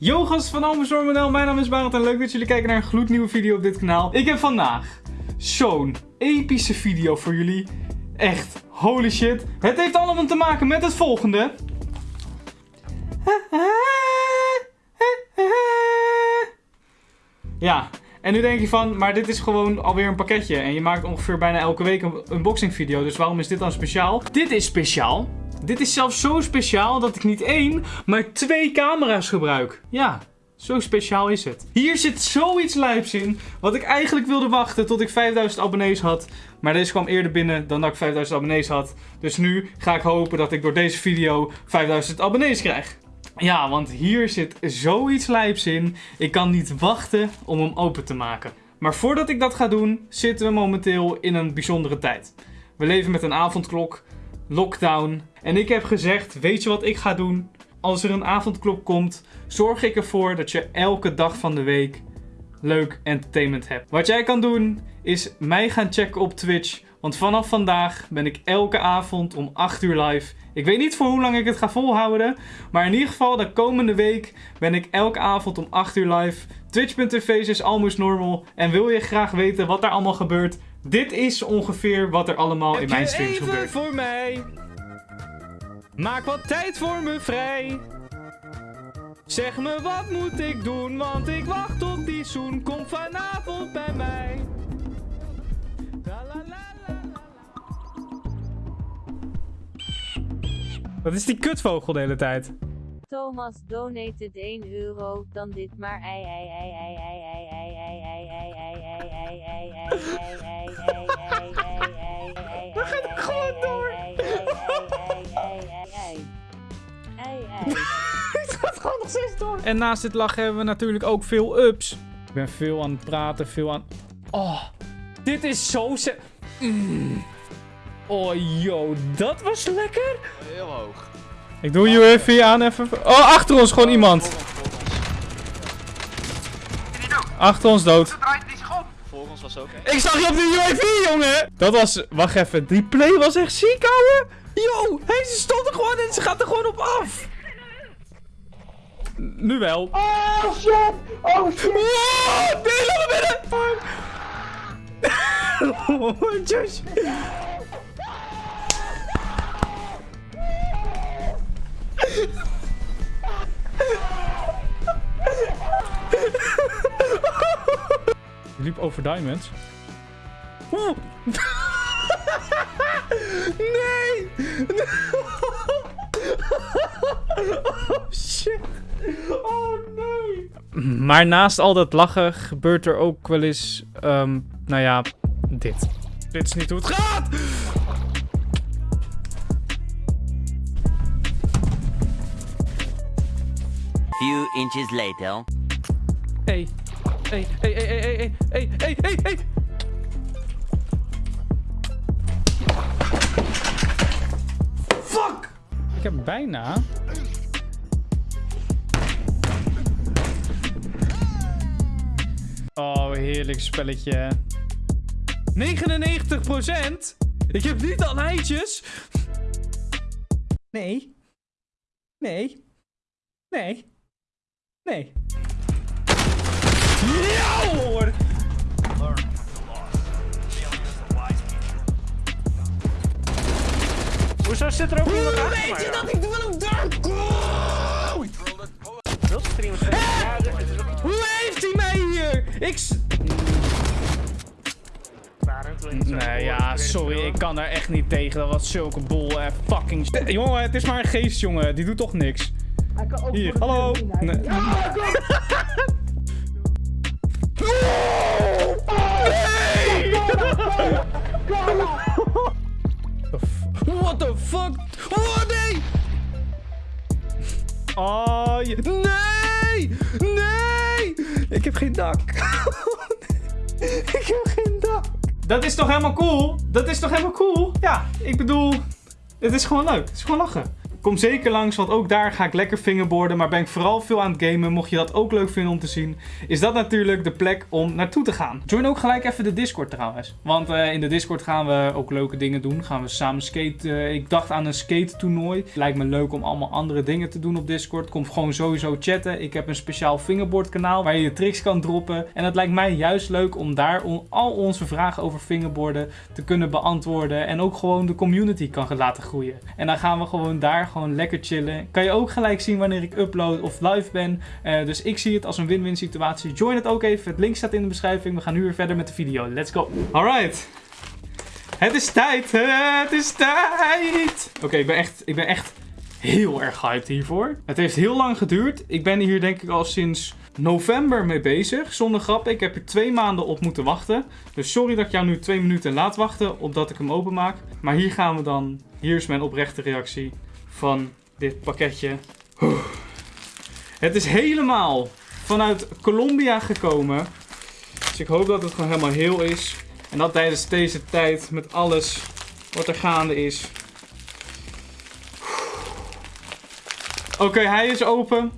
Yo gasten van Almestorm.nl, mijn naam is Barend en leuk dat jullie kijken naar een gloednieuwe video op dit kanaal. Ik heb vandaag zo'n epische video voor jullie. Echt, holy shit. Het heeft allemaal te maken met het volgende. Ja, en nu denk je van, maar dit is gewoon alweer een pakketje. En je maakt ongeveer bijna elke week een unboxing video. Dus waarom is dit dan speciaal? Dit is speciaal. Dit is zelfs zo speciaal dat ik niet één, maar twee camera's gebruik. Ja, zo speciaal is het. Hier zit zoiets lijps in, wat ik eigenlijk wilde wachten tot ik 5000 abonnees had. Maar deze kwam eerder binnen dan dat ik 5000 abonnees had. Dus nu ga ik hopen dat ik door deze video 5000 abonnees krijg. Ja, want hier zit zoiets lijps in. Ik kan niet wachten om hem open te maken. Maar voordat ik dat ga doen, zitten we momenteel in een bijzondere tijd. We leven met een avondklok, lockdown. En ik heb gezegd, weet je wat ik ga doen? Als er een avondklok komt, zorg ik ervoor dat je elke dag van de week leuk entertainment hebt. Wat jij kan doen, is mij gaan checken op Twitch. Want vanaf vandaag ben ik elke avond om 8 uur live. Ik weet niet voor hoe lang ik het ga volhouden. Maar in ieder geval, de komende week ben ik elke avond om 8 uur live. Twitch.tv is almost normal. En wil je graag weten wat er allemaal gebeurt? Dit is ongeveer wat er allemaal in mijn streams gebeurt. even voor mij? Maak wat tijd voor me vrij. Zeg me wat moet ik doen, want ik wacht op die zoen. Kom vanavond bij Wat is die kutvogel de hele tijd? Thomas donated 1 euro, dan dit maar ei ei ei ei ei ei ei ei ei ei ei ei ei ei ei ei ei ei ei We gaan er gewoon door. Het gaat gewoon nog steeds door. En naast dit lachen hebben we natuurlijk ook veel ups. Ik ben veel aan het praten, veel aan... Oh, dit is zo... Mm. Oh, yo, dat was lekker. Heel hoog. Ik doe UAV aan even. Oh, achter ons gewoon iemand. Achter ons dood. Voor ons was ook. Ik zag je op de UAV, jongen! Dat was... Wacht even. Die play was echt ziek, ouwe. Yo, hij stond er gewoon en ze gaat er gewoon op af. Nu wel. Oh shit! Oh shit! Wow, nee, laat me binnen! Oh, Josh. Over diamonds. Oeh. Nee! Oh shit. Oh nee. Maar naast al dat lachen gebeurt er ook wel eens, ehm, nou ja, dit. Dit is niet hoe het gaat! Few inches later. Hey hey, hey, hey, hey, hey, hey, hey, hey. Fuck! Ik heb bijna. Oh, heerlijk spelletje. 99 Ik heb niet al eitjes. Nee. Nee. Nee. Nee. Ja hoor! Hoezo zit er ook iemand achter Weet je dat ik wel een dark Wilt streamen? Hoe heeft hij mij hier? Ik... Nee, ja, sorry, ik kan daar echt niet tegen. Dat was zulke bol en fucking... st- Jongen, het is maar een geest, jongen. Die doet toch niks. Hij kan ook Hier, hallo. Nee. Fuck? Oh, nee! Oh, je... Nee! Nee! Ik heb geen dak. ik heb geen dak. Dat is toch helemaal cool? Dat is toch helemaal cool? Ja, ik bedoel... Het is gewoon leuk. Het is gewoon lachen. Kom zeker langs, want ook daar ga ik lekker fingerboarden. Maar ben ik vooral veel aan het gamen. Mocht je dat ook leuk vinden om te zien, is dat natuurlijk de plek om naartoe te gaan. Join ook gelijk even de Discord trouwens. Want eh, in de Discord gaan we ook leuke dingen doen. Gaan we samen skaten. Eh, ik dacht aan een skate toernooi. Lijkt me leuk om allemaal andere dingen te doen op Discord. Kom gewoon sowieso chatten. Ik heb een speciaal fingerboard kanaal waar je je tricks kan droppen. En het lijkt mij juist leuk om daar al onze vragen over fingerboarden te kunnen beantwoorden. En ook gewoon de community kan laten groeien. En dan gaan we gewoon daar gewoon lekker chillen. Kan je ook gelijk zien wanneer ik upload of live ben. Eh, dus ik zie het als een win-win situatie. Join het ook even. Het link staat in de beschrijving. We gaan nu weer verder met de video. Let's go. Alright. Het is tijd. Het is tijd. Oké, ik ben echt, ik ben echt heel erg hyped hiervoor. Het heeft heel lang geduurd. Ik ben hier denk ik al sinds november mee bezig. Zonder grap, ik heb er twee maanden op moeten wachten. Dus sorry dat ik jou nu twee minuten laat wachten opdat ik hem openmaak. Maar hier gaan we dan. Hier is mijn oprechte reactie van dit pakketje. Het is helemaal vanuit Colombia gekomen. Dus ik hoop dat het gewoon helemaal heel is. En dat tijdens deze tijd met alles wat er gaande is. Oké, hij is open.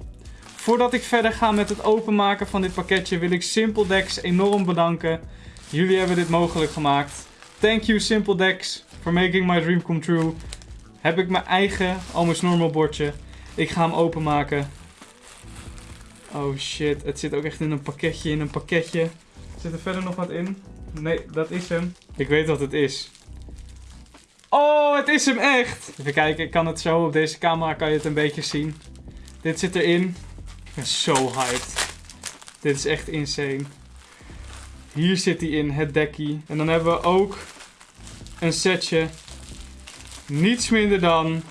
Voordat ik verder ga met het openmaken van dit pakketje wil ik Simple Dex enorm bedanken. Jullie hebben dit mogelijk gemaakt. Thank you Simple Dex for making my dream come true. Heb ik mijn eigen Almost Normal bordje. Ik ga hem openmaken. Oh shit, het zit ook echt in een pakketje, in een pakketje. Zit er verder nog wat in? Nee, dat is hem. Ik weet wat het is. Oh, het is hem echt! Even kijken, ik kan het zo op deze camera kan je het een beetje zien. Dit zit erin. Ik ben zo hyped. Dit is echt insane. Hier zit hij in, het dekkie. En dan hebben we ook een setje. Niets minder dan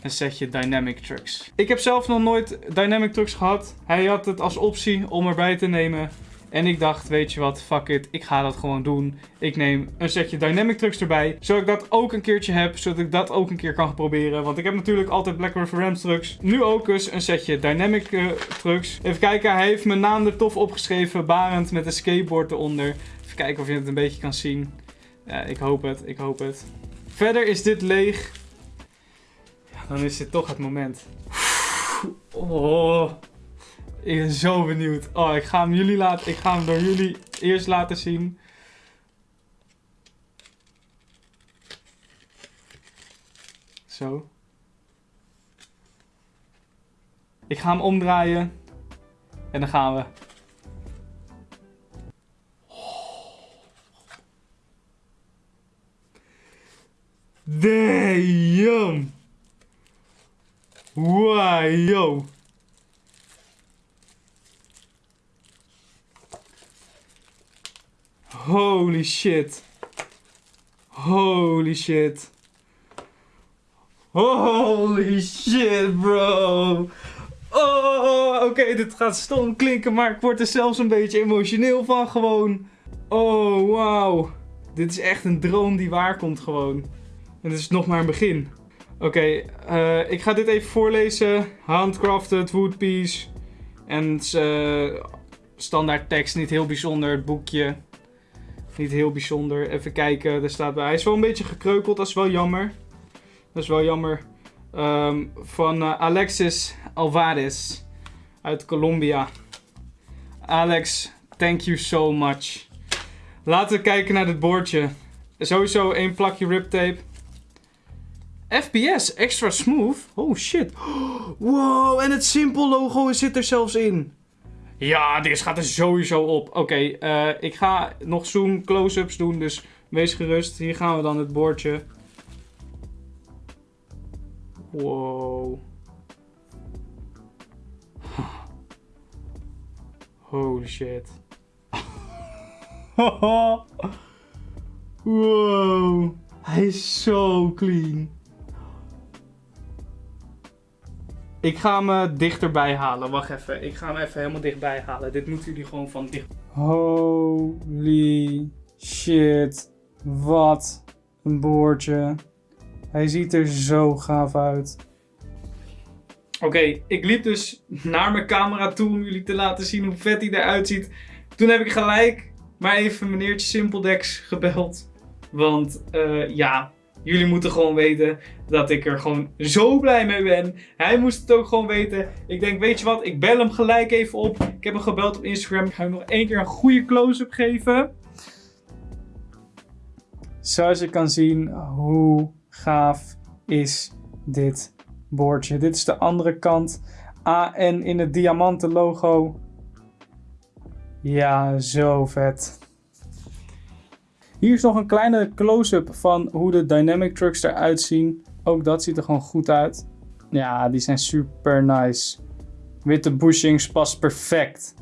een setje Dynamic Trucks. Ik heb zelf nog nooit Dynamic Trucks gehad. Hij had het als optie om erbij te nemen. En ik dacht, weet je wat, fuck it, ik ga dat gewoon doen. Ik neem een setje Dynamic Trucks erbij, zodat ik dat ook een keertje heb, zodat ik dat ook een keer kan proberen. Want ik heb natuurlijk altijd Black River Rams trucks. Nu ook eens een setje Dynamic eh, Trucks. Even kijken, hij heeft mijn naam er tof opgeschreven, Barend met een skateboard eronder. Even kijken of je het een beetje kan zien. Ik hoop het, ik hoop het. Verder is dit leeg. Ja, dan is dit toch het moment. Oh. Ik ben zo benieuwd. Oh, ik ga hem jullie laten. Ik ga hem door jullie eerst laten zien. Zo. Ik ga hem omdraaien. En dan gaan we. Damn. Wow, yo. Holy shit. Holy shit. Holy shit, bro. Oh, oké, dit gaat stom klinken, maar ik word er zelfs een beetje emotioneel van gewoon. Oh, wauw. Dit is echt een droom die waar komt gewoon. Dit is nog maar een begin. Oké, eh, ik ga dit even voorlezen. Handcrafted, woodpiece. En het eh, standaard tekst, niet heel bijzonder. Het boekje. Niet heel bijzonder. Even kijken, er staat bij. Hij is wel een beetje gekreukeld, dat is wel jammer. Dat is wel jammer. Ehm, van eh, Alexis Alvarez uit Colombia. Alex, thank you so much. Laten we kijken naar dit bordje. Sowieso één plakje riptape. FPS, extra smooth. Oh shit. Wow, en het Simple logo zit er zelfs in. Ja, dit gaat er sowieso op. Oké, eh, ik ga nog zoom close-ups doen, dus wees gerust. Hier gaan we dan het bordje. Wow. Holy shit. wow. Hij is zo clean. Ik ga hem eh, dichterbij halen. Wacht even. Ik ga hem even helemaal dichtbij halen. Dit moeten jullie gewoon van dicht. Holy shit. Wat een boordje. Hij ziet er zo gaaf uit. Oké, ik liep dus naar mijn camera toe om jullie te laten zien hoe vet hij eruit ziet. Toen heb ik gelijk maar even meneertje Simpledex gebeld. Want eh, ja, Jullie moeten gewoon weten dat ik er gewoon zo blij mee ben. Hij moest het ook gewoon weten. Ik denk, weet je wat, ik bel hem gelijk even op. Ik heb hem gebeld op Instagram. Ik ga hem nog één keer een goede close-up geven. Zoals je kan zien, hoe gaaf is dit boordje. Dit is de andere kant. AN in het diamanten logo. Ja, zo vet. Hier is nog een kleine close-up van hoe de Dynamic Trucks eruit zien. Ook dat ziet er gewoon goed uit. Ja, die zijn super nice. Witte bushings past perfect.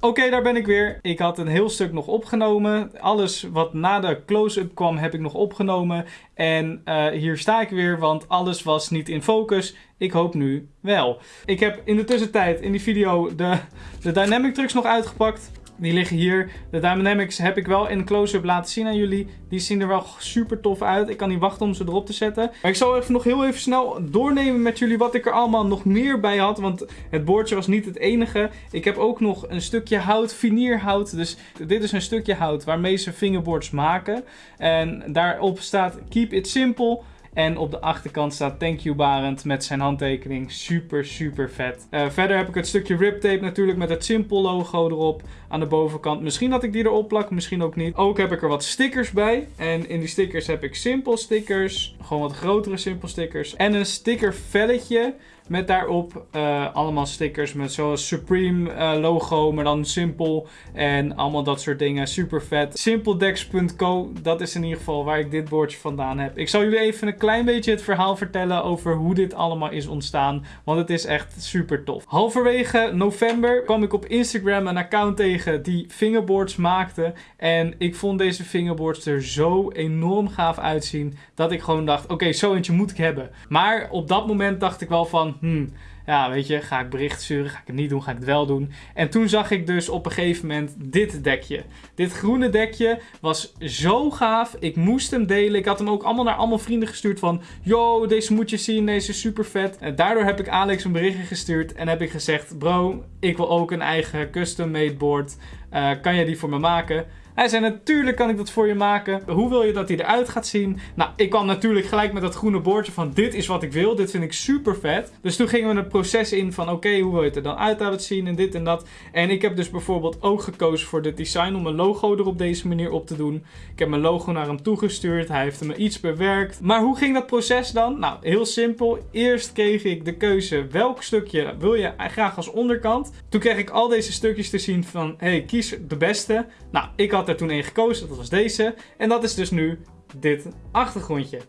Oké, daar ben ik weer. Ik had een heel stuk nog opgenomen. Alles wat na de close-up kwam, heb ik nog opgenomen. En uh, hier sta ik weer, want alles was niet in focus. Ik hoop nu wel. Ik heb in de tussentijd in die video de, de Dynamic Trucks nog uitgepakt. Die liggen hier. De Dynamics heb ik wel in close-up laten zien aan jullie. Die zien er wel super tof uit. Ik kan niet wachten om ze erop te zetten. Maar ik zal even nog heel even snel doornemen met jullie wat ik er allemaal nog meer bij had. Want het boordje was niet het enige. Ik heb ook nog een stukje hout, vinierhout. Dus dit is een stukje hout waarmee ze fingerboards maken. En daarop staat Keep It Simple. En op de achterkant staat Thank You Barend met zijn handtekening. Super, super vet. Uh, verder heb ik het stukje rip tape natuurlijk met het Simple logo erop aan de bovenkant. Misschien dat ik die erop plak, misschien ook niet. Ook heb ik er wat stickers bij. En in die stickers heb ik Simple stickers. Gewoon wat grotere Simple stickers. En een sticker velletje met daarop uh, allemaal stickers met zoals Supreme uh, logo, maar dan simpel. En allemaal dat soort dingen. Super vet. Simpledex.co, dat is in ieder geval waar ik dit boordje vandaan heb. Ik zal jullie even een klein beetje het verhaal vertellen over hoe dit allemaal is ontstaan. Want het is echt super tof. Halverwege november kwam ik op Instagram een account tegen die fingerboards maakte. En ik vond deze fingerboards er zo enorm gaaf uitzien. Dat ik gewoon dacht, oké, zo eentje moet ik hebben. Maar op dat moment dacht ik wel van, hmm, ja, weet je, ga ik bericht sturen? Ga ik het niet doen? Ga ik het wel doen? En toen zag ik dus op een gegeven moment dit dekje. Dit groene dekje was zo gaaf. Ik moest hem delen. Ik had hem ook allemaal naar allemaal vrienden gestuurd van... Yo, deze moet je zien. Deze is super vet. En daardoor heb ik Alex een berichtje gestuurd. En heb ik gezegd... Bro, ik wil ook een eigen custom made board. Uh, kan jij die voor me maken? Hij zei, natuurlijk kan ik dat voor je maken. Hoe wil je dat hij eruit gaat zien? Nou, ik kwam natuurlijk gelijk met dat groene bordje van dit is wat ik wil. Dit vind ik super vet. Dus toen gingen we het proces in van oké, hoe wil je het er dan uit laten zien en dit en dat. En ik heb dus bijvoorbeeld ook gekozen voor dit design om mijn logo er op deze manier op te doen. Ik heb mijn logo naar hem toegestuurd. Hij heeft me iets bewerkt. Maar hoe ging dat proces dan? Nou, heel simpel. Eerst kreeg ik de keuze welk stukje wil je graag als onderkant. Toen kreeg ik al deze stukjes te zien van hey, kies de beste. Nou, ik had toen één gekozen, dat was deze. En dat is dus nu dit achtergrondje.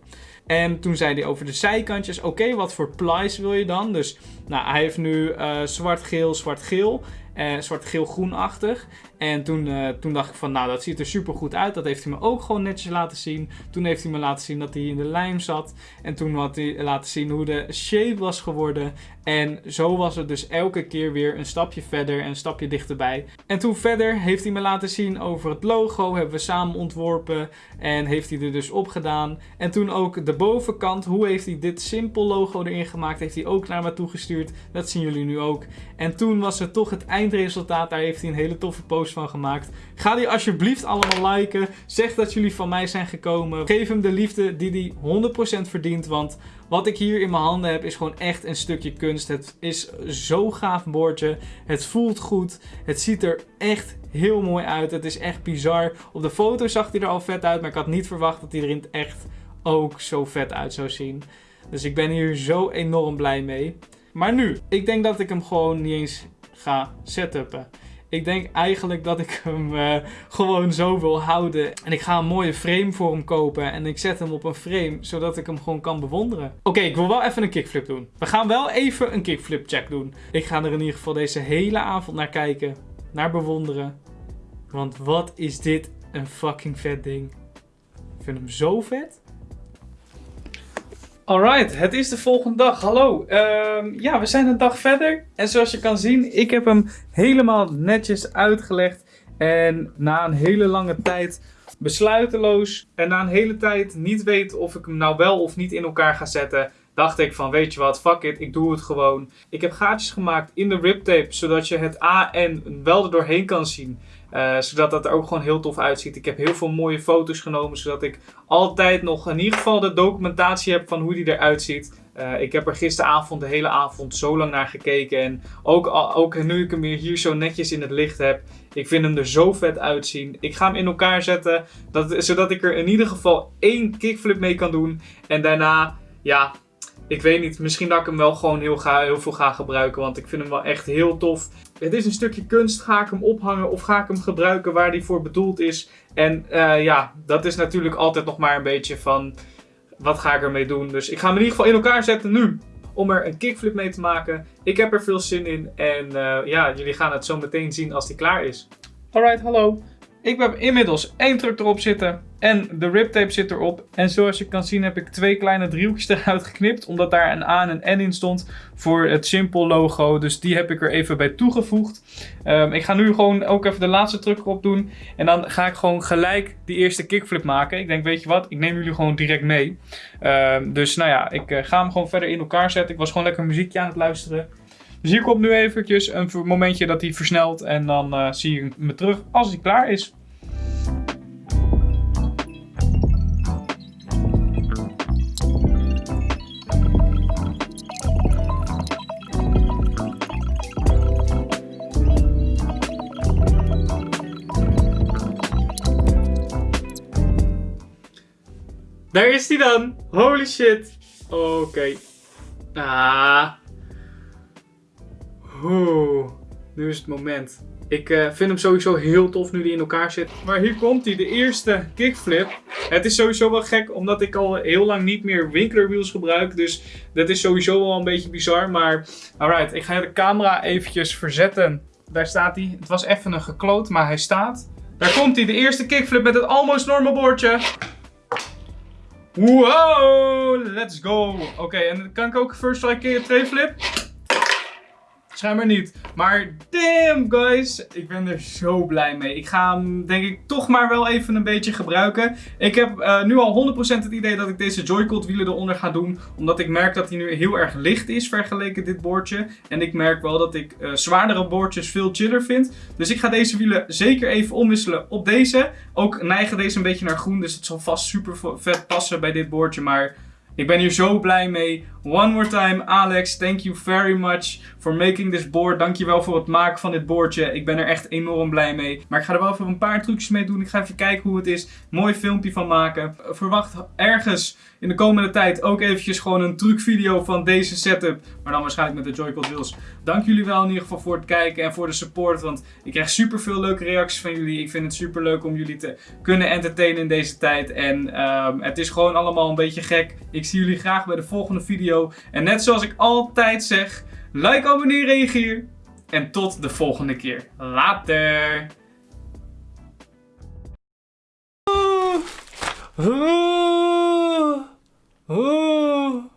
En toen zei hij over de zijkantjes, oké, wat voor plies wil je dan? Dus nou, hij heeft nu uh, zwart-geel, zwart-geel, uh, zwart-geel-groenachtig. En toen, uh, toen dacht ik van, nou, dat ziet er super goed uit. Dat heeft hij me ook gewoon netjes laten zien. Toen heeft hij me laten zien dat hij in de lijm zat. En toen had hij laten zien hoe de shape was geworden. En zo was het dus elke keer weer een stapje verder en een stapje dichterbij. En toen verder heeft hij me laten zien over het logo. Hebben we samen ontworpen. En heeft hij er dus op gedaan. En toen ook de bovenkant. Hoe heeft hij dit simpel logo erin gemaakt? Heeft hij ook naar me toegestuurd. Dat zien jullie nu ook. En toen was het toch het eindresultaat. Daar heeft hij een hele toffe post van gemaakt. Ga die alsjeblieft allemaal liken. Zeg dat jullie van mij zijn gekomen. Geef hem de liefde die hij 100% verdient. Want wat ik hier in mijn handen heb is gewoon echt een stukje kunst. Het is zo gaaf bordje. Het voelt goed. Het ziet er echt heel mooi uit. Het is echt bizar. Op de foto zag hij er al vet uit. Maar ik had niet verwacht dat hij er in echt ook zo vet uit zou zien. Dus ik ben hier zo enorm blij mee. Maar nu, ik denk dat ik hem gewoon niet eens ga setupen. Ik denk eigenlijk dat ik hem uh, gewoon zo wil houden. En ik ga een mooie frame voor hem kopen. En ik zet hem op een frame, zodat ik hem gewoon kan bewonderen. Oké, ik wil wel even een kickflip doen. We gaan wel even een kickflip check doen. Ik ga er in ieder geval deze hele avond naar kijken. Naar bewonderen. Want wat is dit een fucking vet ding. Ik vind hem zo vet. Alright, het is de volgende dag. Hallo. Uh, ja, we zijn een dag verder. En zoals je kan zien, ik heb hem helemaal netjes uitgelegd. En na een hele lange tijd besluiteloos en na een hele tijd niet weet of ik hem nou wel of niet in elkaar ga zetten, dacht ik van weet je wat, fuck it, ik doe het gewoon. Ik heb gaatjes gemaakt in de riptape, zodat je het A en wel er doorheen kan zien. Eh, zodat dat er ook gewoon heel tof uitziet. Ik heb heel veel mooie foto's genomen, zodat ik altijd nog in ieder geval de documentatie heb van hoe die eruit ziet. Eh, ik heb er gisteravond de hele avond zo lang naar gekeken. En ook, ook nu ik hem hier zo netjes in het licht heb. Ik vind hem er zo vet uitzien. Ik ga hem in elkaar zetten. Dat, zodat ik er in ieder geval één kickflip mee kan doen. En daarna, ja, ik weet niet. Misschien dat ik hem wel gewoon heel, ga, heel veel ga gebruiken. Want ik vind hem wel echt heel tof. Het is een stukje kunst. Ga ik hem ophangen of ga ik hem gebruiken waar die voor bedoeld is? En eh, ja, dat is natuurlijk altijd nog maar een beetje van wat ga ik ermee doen. Dus ik ga hem in ieder geval in elkaar zetten nu. Om er een kickflip mee te maken. Ik heb er veel zin in. En eh, ja, jullie gaan het zo meteen zien als die klaar is. Alright, hallo. Ik heb inmiddels één truck erop zitten. En de riptape zit erop. En zoals je kan zien heb ik twee kleine driehoekjes eruit geknipt. Omdat daar een A en een N in stond. Voor het Simple logo. Dus die heb ik er even bij toegevoegd. Ehm, ik ga nu gewoon ook even de laatste truck erop doen. En dan ga ik gewoon gelijk die eerste kickflip maken. Ik denk, weet je wat? Ik neem jullie gewoon direct mee. Ehm, dus nou ja, ik eh, ga hem gewoon verder in elkaar zetten. Ik was gewoon lekker muziekje aan het luisteren. Dus hier komt nu eventjes een momentje dat hij versnelt. En dan eh, zie je me terug als hij klaar is. Daar is hij dan. Holy shit. Oké. Ah. Oeh. Nu is het moment. Ik eh, vind hem sowieso heel tof nu die in elkaar zit. Maar hier komt hij, de eerste kickflip. Het is sowieso wel gek, omdat ik al heel lang niet meer Winkler wheels gebruik. Dus dat is sowieso wel een beetje bizar. Maar alright, ik ga de camera eventjes verzetten. Daar staat hij. Het was even een gekloot, maar hij staat. Daar komt hij, de eerste kickflip met het almost normal boordje. Wow, let's go. Oké, en dan kan ik ook first strike tray flip? Schijnbaar niet. Maar damn guys, ik ben er zo blij mee. Ik ga hem denk ik toch maar wel even een beetje gebruiken. Ik heb eh, nu al 100% het idee dat ik deze Joy-Con wielen eronder ga doen. Omdat ik merk dat hij nu heel erg licht is vergeleken dit boordje. En ik merk wel dat ik eh, zwaardere boordjes veel chiller vind. Dus ik ga deze wielen zeker even omwisselen op deze. Ook neigen deze een beetje naar groen. Dus het zal vast super vet passen bij dit boordje. Maar ik ben hier zo blij mee. One more time, Alex, thank you very much for making this board. Dankjewel voor het maken van dit boordje. Ik ben er echt enorm blij mee. Maar ik ga er wel even een paar trucjes mee doen. Ik ga even kijken hoe het is. Mooi filmpje van maken. Verwacht ergens in de komende tijd ook eventjes gewoon een trucvideo van deze setup. Maar dan waarschijnlijk met de Joy-Con wheels. Dank jullie wel in ieder geval voor het kijken en voor de support. Want ik krijg super veel leuke reacties van jullie. Ik vind het super leuk om jullie te kunnen entertainen in deze tijd. En ehm, het is gewoon allemaal een beetje gek. Ik zie jullie graag bij de volgende video. En net zoals ik altijd zeg, like, abonneer, reageer. En tot de volgende keer. Later. Ooh.